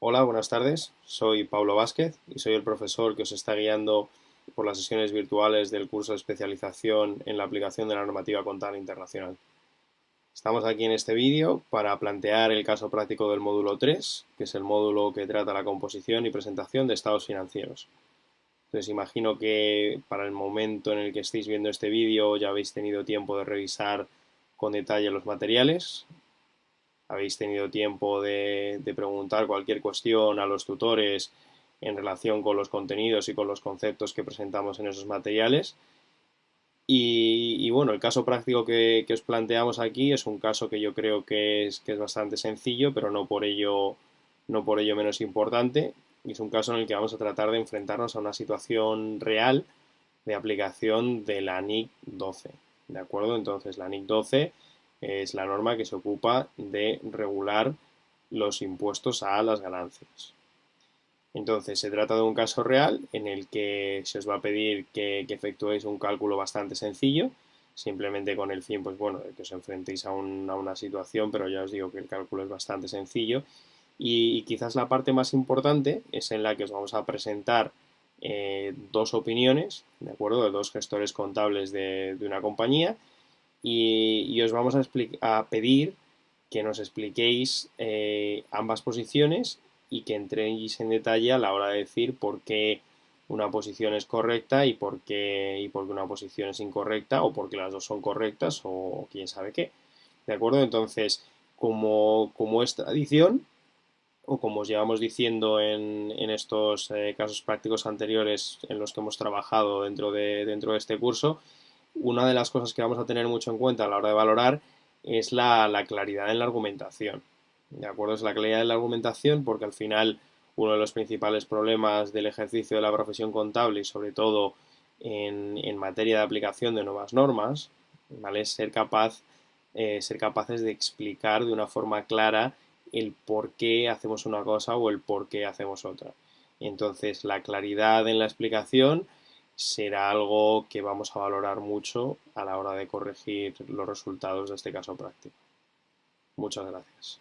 Hola, buenas tardes. Soy Pablo Vázquez y soy el profesor que os está guiando por las sesiones virtuales del curso de especialización en la aplicación de la normativa contable internacional. Estamos aquí en este vídeo para plantear el caso práctico del módulo 3, que es el módulo que trata la composición y presentación de estados financieros. Entonces imagino que para el momento en el que estéis viendo este vídeo ya habéis tenido tiempo de revisar con detalle los materiales, habéis tenido tiempo de, preguntar cualquier cuestión a los tutores en relación con los contenidos y con los conceptos que presentamos en esos materiales. Y, bueno, el caso práctico que, os planteamos aquí es un caso que yo creo que es, que es bastante sencillo, pero no por, ello, no por ello menos importante. Y es un caso en el que vamos a tratar de enfrentarnos a una situación real de aplicación de la NIC 12. ¿De acuerdo? Entonces, la NIC 12 es la norma que se ocupa de regular los impuestos a las ganancias. Entonces, se trata de un caso real en el que se os va a pedir que, efectuéis un cálculo bastante sencillo, simplemente con el fin, pues bueno, de que os enfrentéis a, una situación, pero ya os digo que el cálculo es bastante sencillo. Y, quizás la parte más importante es en la que os vamos a presentar eh, dos opiniones, ¿de acuerdo?, de dos gestores contables de una compañía, y, os vamos a, pedir que nos expliquéis eh, ambas posiciones y que entréis en detalle a la hora de decir por qué una posición es correcta y por qué, y por qué una posición es incorrecta o por qué las dos son correctas o quién sabe qué. ¿De acuerdo? Entonces, como, como es tradición, o como os llevamos diciendo en, estos eh, casos prácticos anteriores en los que hemos trabajado dentro de, dentro de este curso, una de las cosas que vamos a tener mucho en cuenta a la hora de valorar es la, claridad en la argumentación. ¿De acuerdo? Es la claridad en la argumentación porque al final uno de los principales problemas del ejercicio de la profesión contable y sobre todo en, materia de aplicación de nuevas normas, ¿vale? Es ser capaz, eh, ser capaces de explicar de una forma clara el por qué hacemos una cosa o el por qué hacemos otra. Entonces, la claridad en la explicación será algo que vamos a valorar mucho a la hora de corregir los resultados de este caso práctico. Muchas gracias.